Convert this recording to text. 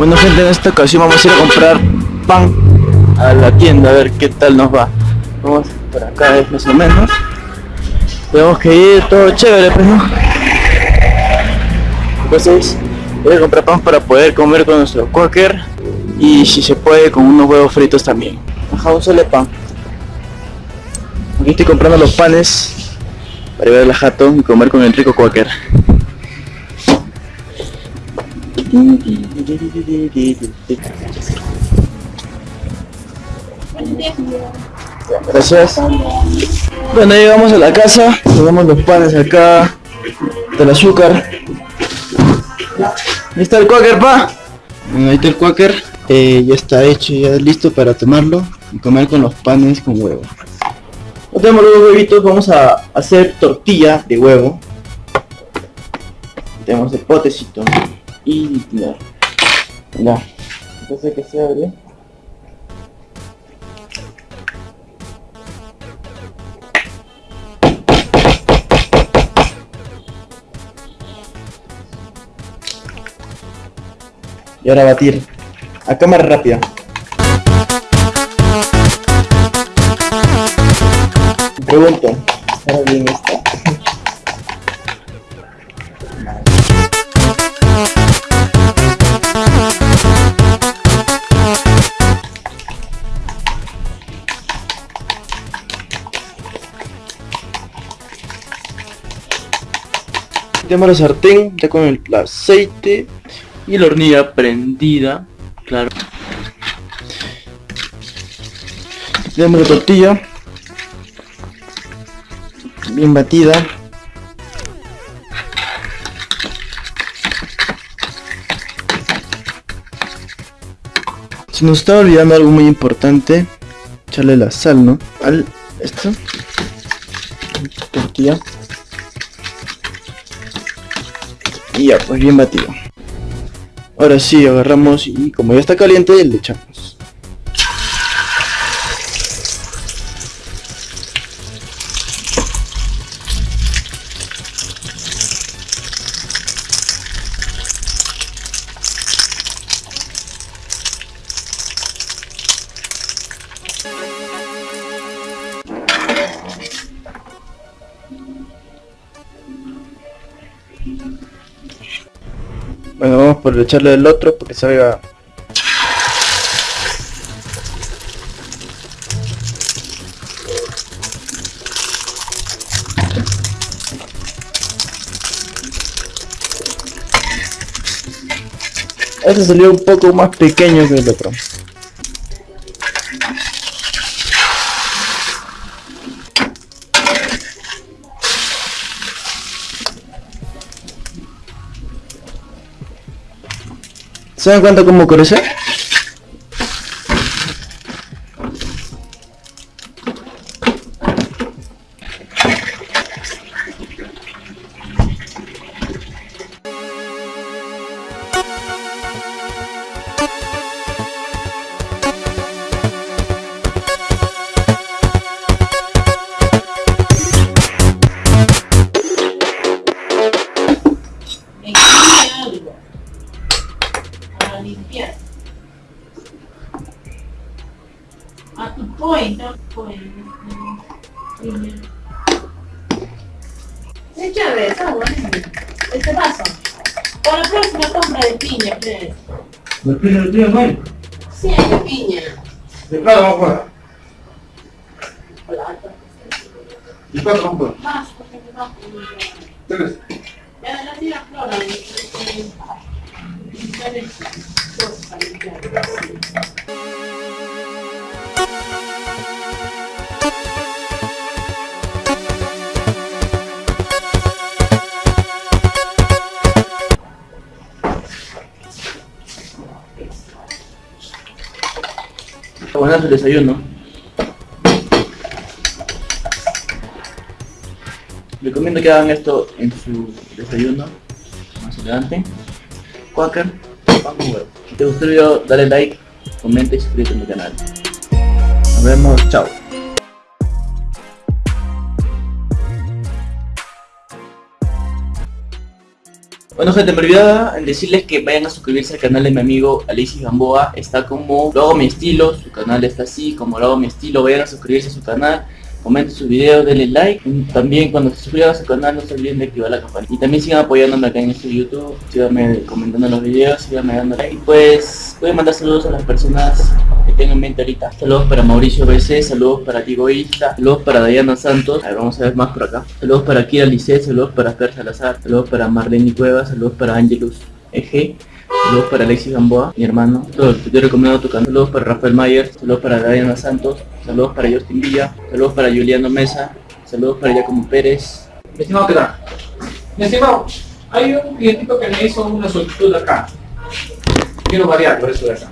Bueno gente, en esta ocasión vamos a ir a comprar pan a la tienda a ver qué tal nos va. Vamos por acá es más o menos. Tenemos que ir todo chévere, pues no. Entonces, voy a comprar pan para poder comer con nuestro quaker y si se puede con unos huevos fritos también. Ajá, un solo pan. Aquí estoy comprando los panes para ir a la jato y comer con el rico quaker. Gracias. Bueno, llegamos a la casa, tenemos los panes acá, del azúcar. Ahí está el quaker, pa. Bueno, ahí está el quaker, eh, ya está hecho, ya listo para tomarlo y comer con los panes con huevo. No tenemos los huevitos, vamos a hacer tortilla de huevo. Tenemos el potecito y ya. Ya. Entonces que se abre. Y ahora batir a cámara rápida. Pregunto, ¿estará bien esto? Tenemos la sartén ya con el aceite y la hornilla prendida, claro. Tenemos la tortilla bien batida. Se nos está olvidando algo muy importante, echarle la sal, ¿no? Al esto tortilla y ya pues bien batido. Ahora sí agarramos y como ya está caliente le echamos vamos por echarle el otro porque salga Este salió un poco más pequeño que el otro. ¿Se dan cuenta cómo? Limpiar. A tu point, no point. Primero. Está bueno. Este vaso. Para la próxima compra de piña, pues. ¿De piña de Juan? Sí, hay de piña. ¿De vamos? Plata. ¿De cuál vamos? Más, porque me va a. Ya de la tira flora. Está buenazo el desayuno. Recomiendo que hagan esto en su desayuno más elegante. Quaker. Si te gustó el video, dale like, comenta y suscríbete a mi canal. Nos vemos, chao. Bueno gente, me olvidaba en decirles que vayan a suscribirse al canal de mi amigo Alexis Gamboa Está como lo mi estilo, su canal está así, como lo hago mi estilo Vayan a suscribirse a su canal comenten sus videos, denle like. También cuando se suscriban a su canal no se olviden de activar la campanita. Y también sigan apoyándome acá en este YouTube, síganme comentando los videos, síganme dando like. Y pues voy a mandar saludos a las personas que tengo en mente ahorita. Saludos para Mauricio BC, saludos para Diego Isla, saludos para Dayana Santos, a ver, vamos a ver más por acá. Saludos para Kira Lice, saludos para Fer Salazar, saludos para Marlene Cuevas, saludos para Angelus Eje. Saludos para Alexis Gamboa, mi hermano. Yo recomiendo tu canal. Saludos para Rafael Mayer. Saludos para Diana Santos. Saludos para Justin Villa. Saludos para Juliano Mesa. Saludos para Giacomo Pérez. Mi estimado, ¿qué tal? Mi estimado, hay un clientito que me hizo una solicitud acá. Quiero variar por eso de acá.